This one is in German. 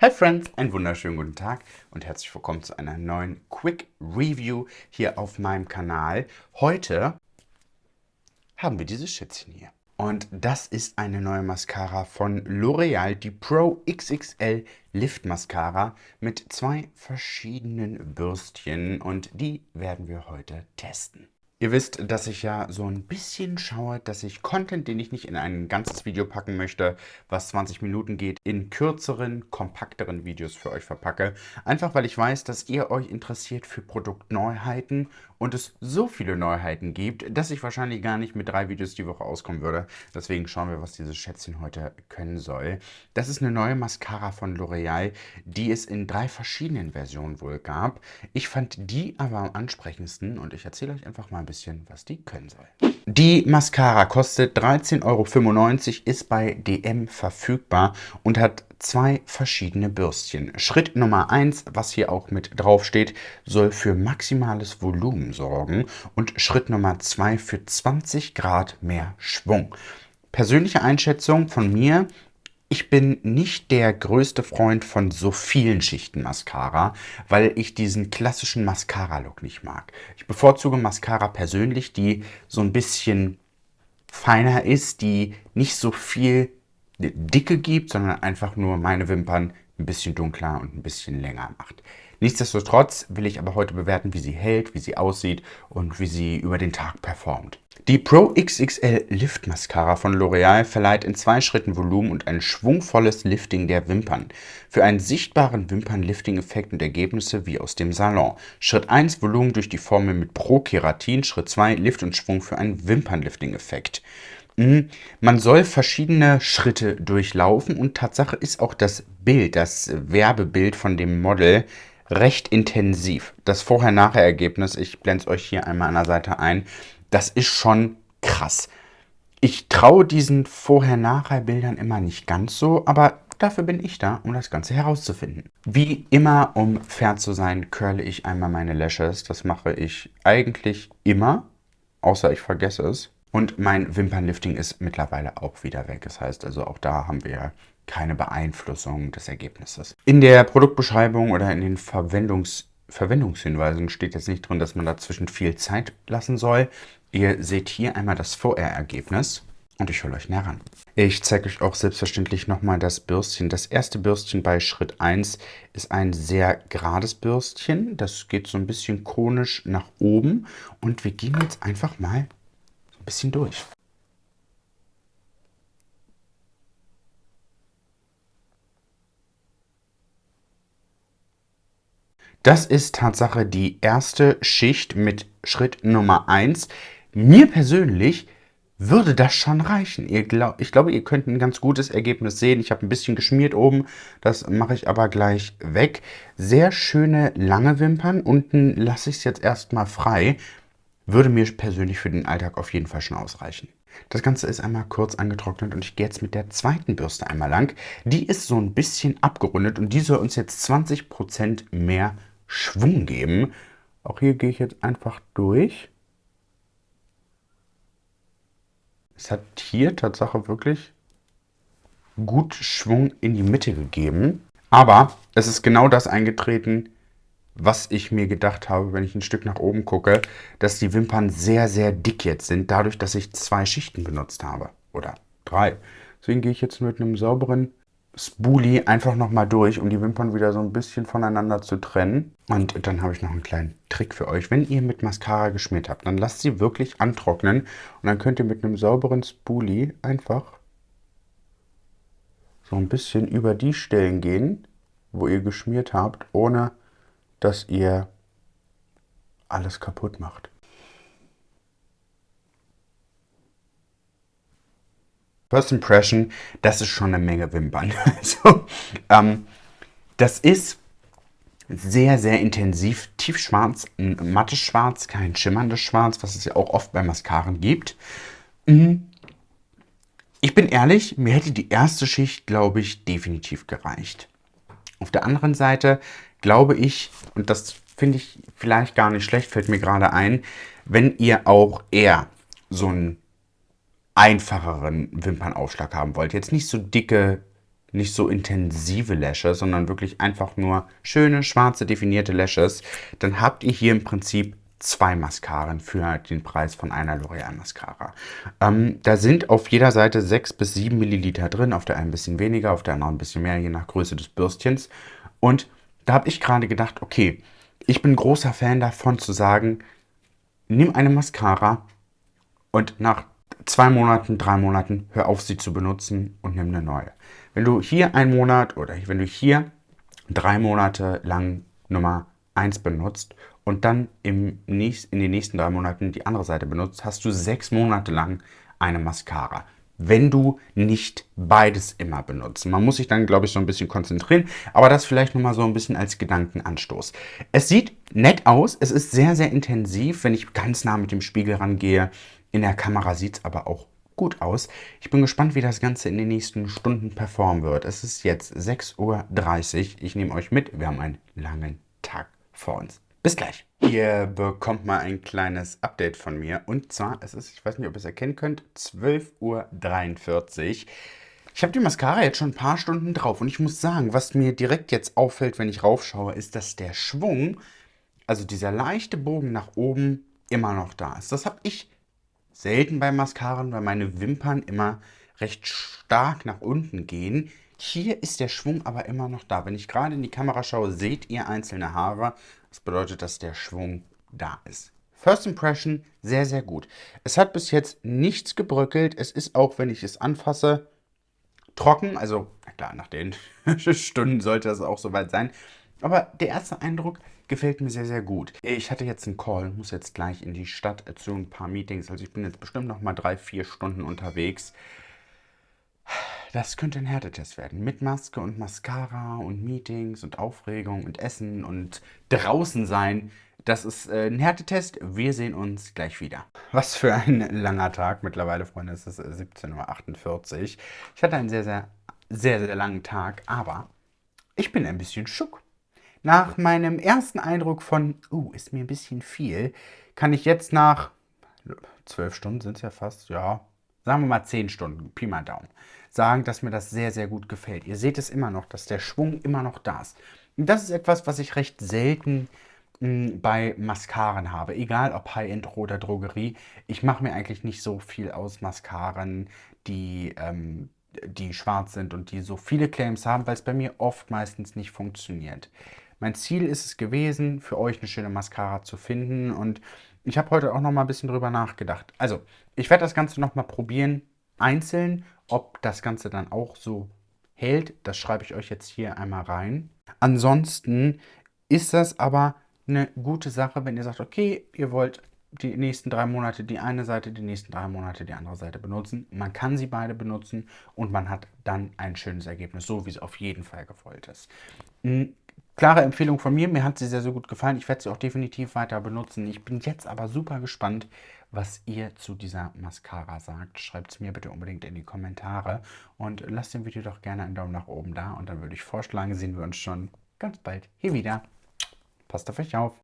Hi Friends, einen wunderschönen guten Tag und herzlich willkommen zu einer neuen Quick Review hier auf meinem Kanal. Heute haben wir dieses Schätzchen hier. Und das ist eine neue Mascara von L'Oreal, die Pro XXL Lift Mascara mit zwei verschiedenen Bürstchen und die werden wir heute testen. Ihr wisst, dass ich ja so ein bisschen schaue, dass ich Content, den ich nicht in ein ganzes Video packen möchte, was 20 Minuten geht, in kürzeren, kompakteren Videos für euch verpacke. Einfach weil ich weiß, dass ihr euch interessiert für Produktneuheiten und es so viele Neuheiten gibt, dass ich wahrscheinlich gar nicht mit drei Videos die Woche auskommen würde. Deswegen schauen wir, was dieses Schätzchen heute können soll. Das ist eine neue Mascara von L'Oreal, die es in drei verschiedenen Versionen wohl gab. Ich fand die aber am ansprechendsten und ich erzähle euch einfach mal bisschen, was die können soll. Die Mascara kostet 13,95 Euro, ist bei DM verfügbar und hat zwei verschiedene Bürstchen. Schritt Nummer 1, was hier auch mit drauf steht, soll für maximales Volumen sorgen und Schritt Nummer 2 für 20 Grad mehr Schwung. Persönliche Einschätzung von mir, ich bin nicht der größte Freund von so vielen Schichten Mascara, weil ich diesen klassischen Mascara-Look nicht mag. Ich bevorzuge Mascara persönlich, die so ein bisschen feiner ist, die nicht so viel Dicke gibt, sondern einfach nur meine Wimpern ein bisschen dunkler und ein bisschen länger macht. Nichtsdestotrotz will ich aber heute bewerten, wie sie hält, wie sie aussieht und wie sie über den Tag performt. Die Pro XXL Lift Mascara von L'Oreal verleiht in zwei Schritten Volumen und ein schwungvolles Lifting der Wimpern. Für einen sichtbaren Wimpernlifting-Effekt und Ergebnisse wie aus dem Salon. Schritt 1 Volumen durch die Formel mit Pro Keratin. Schritt 2 Lift und Schwung für einen Wimpernlifting-Effekt. Hm, man soll verschiedene Schritte durchlaufen und Tatsache ist auch das Bild, das Werbebild von dem Model recht intensiv. Das Vorher-Nachher-Ergebnis, ich blende es euch hier einmal an der Seite ein, das ist schon krass. Ich traue diesen Vorher-Nachher-Bildern immer nicht ganz so, aber dafür bin ich da, um das Ganze herauszufinden. Wie immer, um fair zu sein, curle ich einmal meine Lashes. Das mache ich eigentlich immer, außer ich vergesse es. Und mein Wimpernlifting ist mittlerweile auch wieder weg. Das heißt also, auch da haben wir keine Beeinflussung des Ergebnisses. In der Produktbeschreibung oder in den Verwendungs Verwendungshinweisen steht jetzt nicht drin, dass man dazwischen viel Zeit lassen soll. Ihr seht hier einmal das VR-Ergebnis und ich hole euch näher ran. Ich zeige euch auch selbstverständlich nochmal das Bürstchen. Das erste Bürstchen bei Schritt 1 ist ein sehr gerades Bürstchen. Das geht so ein bisschen konisch nach oben und wir gehen jetzt einfach mal bisschen durch. Das ist Tatsache die erste Schicht mit Schritt Nummer 1. Mir persönlich würde das schon reichen. Glaub, ich glaube, ihr könnt ein ganz gutes Ergebnis sehen. Ich habe ein bisschen geschmiert oben, das mache ich aber gleich weg. Sehr schöne lange Wimpern. Unten lasse ich es jetzt erstmal frei. Würde mir persönlich für den Alltag auf jeden Fall schon ausreichen. Das Ganze ist einmal kurz angetrocknet und ich gehe jetzt mit der zweiten Bürste einmal lang. Die ist so ein bisschen abgerundet und die soll uns jetzt 20% mehr Schwung geben. Auch hier gehe ich jetzt einfach durch. Es hat hier Tatsache wirklich gut Schwung in die Mitte gegeben. Aber es ist genau das eingetreten, was ich mir gedacht habe, wenn ich ein Stück nach oben gucke, dass die Wimpern sehr, sehr dick jetzt sind, dadurch, dass ich zwei Schichten benutzt habe. Oder drei. Deswegen gehe ich jetzt mit einem sauberen Spoolie einfach nochmal durch, um die Wimpern wieder so ein bisschen voneinander zu trennen. Und dann habe ich noch einen kleinen Trick für euch. Wenn ihr mit Mascara geschmiert habt, dann lasst sie wirklich antrocknen. Und dann könnt ihr mit einem sauberen Spoolie einfach so ein bisschen über die Stellen gehen, wo ihr geschmiert habt, ohne dass ihr alles kaputt macht. First Impression, das ist schon eine Menge Wimpern. also, ähm, das ist sehr, sehr intensiv tiefschwarz, ein mattes Schwarz, kein schimmerndes Schwarz, was es ja auch oft bei Mascaren gibt. Mhm. Ich bin ehrlich, mir hätte die erste Schicht, glaube ich, definitiv gereicht. Auf der anderen Seite glaube ich, und das finde ich vielleicht gar nicht schlecht, fällt mir gerade ein, wenn ihr auch eher so einen einfacheren Wimpernaufschlag haben wollt, jetzt nicht so dicke nicht so intensive Lashes, sondern wirklich einfach nur schöne, schwarze, definierte Lashes, dann habt ihr hier im Prinzip zwei Mascaren für den Preis von einer L'Oreal Mascara. Ähm, da sind auf jeder Seite 6 bis 7 Milliliter drin, auf der einen ein bisschen weniger, auf der anderen ein bisschen mehr, je nach Größe des Bürstchens. Und da habe ich gerade gedacht, okay, ich bin großer Fan davon zu sagen, nimm eine Mascara und nach zwei Monaten, drei Monaten hör auf sie zu benutzen und nimm eine neue. Wenn du hier einen Monat oder wenn du hier drei Monate lang Nummer 1 benutzt und dann im nächst, in den nächsten drei Monaten die andere Seite benutzt, hast du sechs Monate lang eine Mascara. Wenn du nicht beides immer benutzt. Man muss sich dann, glaube ich, so ein bisschen konzentrieren, aber das vielleicht nochmal so ein bisschen als Gedankenanstoß. Es sieht nett aus, es ist sehr, sehr intensiv, wenn ich ganz nah mit dem Spiegel rangehe. In der Kamera sieht es aber auch gut aus. Ich bin gespannt, wie das Ganze in den nächsten Stunden performen wird. Es ist jetzt 6.30 Uhr. Ich nehme euch mit. Wir haben einen langen Tag vor uns. Bis gleich. Ihr bekommt mal ein kleines Update von mir. Und zwar, es ist, ich weiß nicht, ob ihr es erkennen könnt, 12.43 Uhr. Ich habe die Mascara jetzt schon ein paar Stunden drauf. Und ich muss sagen, was mir direkt jetzt auffällt, wenn ich raufschaue, ist, dass der Schwung, also dieser leichte Bogen nach oben, immer noch da ist. Das habe ich selten bei Mascaren, weil meine Wimpern immer recht stark nach unten gehen. Hier ist der Schwung aber immer noch da. Wenn ich gerade in die Kamera schaue, seht ihr einzelne Haare. Das bedeutet, dass der Schwung da ist. First Impression, sehr, sehr gut. Es hat bis jetzt nichts gebröckelt. Es ist auch, wenn ich es anfasse, trocken. Also, na klar, nach den Stunden sollte das auch soweit sein. Aber der erste Eindruck gefällt mir sehr, sehr gut. Ich hatte jetzt einen Call, muss jetzt gleich in die Stadt zu ein paar Meetings. Also ich bin jetzt bestimmt noch mal drei, vier Stunden unterwegs. Das könnte ein Härtetest werden. Mit Maske und Mascara und Meetings und Aufregung und Essen und draußen sein. Das ist äh, ein Härtetest. Wir sehen uns gleich wieder. Was für ein langer Tag mittlerweile, Freunde. Es ist 17.48 Uhr. Ich hatte einen sehr, sehr, sehr, sehr langen Tag, aber ich bin ein bisschen schuck. Nach meinem ersten Eindruck von, uh, ist mir ein bisschen viel, kann ich jetzt nach zwölf Stunden sind es ja fast, ja, sagen wir mal zehn Stunden, Pi mal Daumen, sagen, dass mir das sehr, sehr gut gefällt. Ihr seht es immer noch, dass der Schwung immer noch da ist. Und das ist etwas, was ich recht selten hm, bei Mascaren habe. Egal ob High-End oder Drogerie. Ich mache mir eigentlich nicht so viel aus Mascaren, die, ähm, die schwarz sind und die so viele Claims haben, weil es bei mir oft meistens nicht funktioniert. Mein Ziel ist es gewesen, für euch eine schöne Mascara zu finden und ich habe heute auch noch mal ein bisschen drüber nachgedacht. Also, ich werde das Ganze noch mal probieren, einzeln, ob das Ganze dann auch so hält. Das schreibe ich euch jetzt hier einmal rein. Ansonsten ist das aber eine gute Sache, wenn ihr sagt, okay, ihr wollt die nächsten drei Monate die eine Seite, die nächsten drei Monate die andere Seite benutzen. Man kann sie beide benutzen und man hat dann ein schönes Ergebnis, so wie es auf jeden Fall gewollt ist. Klare Empfehlung von mir, mir hat sie sehr, sehr gut gefallen. Ich werde sie auch definitiv weiter benutzen. Ich bin jetzt aber super gespannt, was ihr zu dieser Mascara sagt. Schreibt es mir bitte unbedingt in die Kommentare und lasst dem Video doch gerne einen Daumen nach oben da. Und dann würde ich vorschlagen, sehen wir uns schon ganz bald hier wieder. Passt auf euch auf.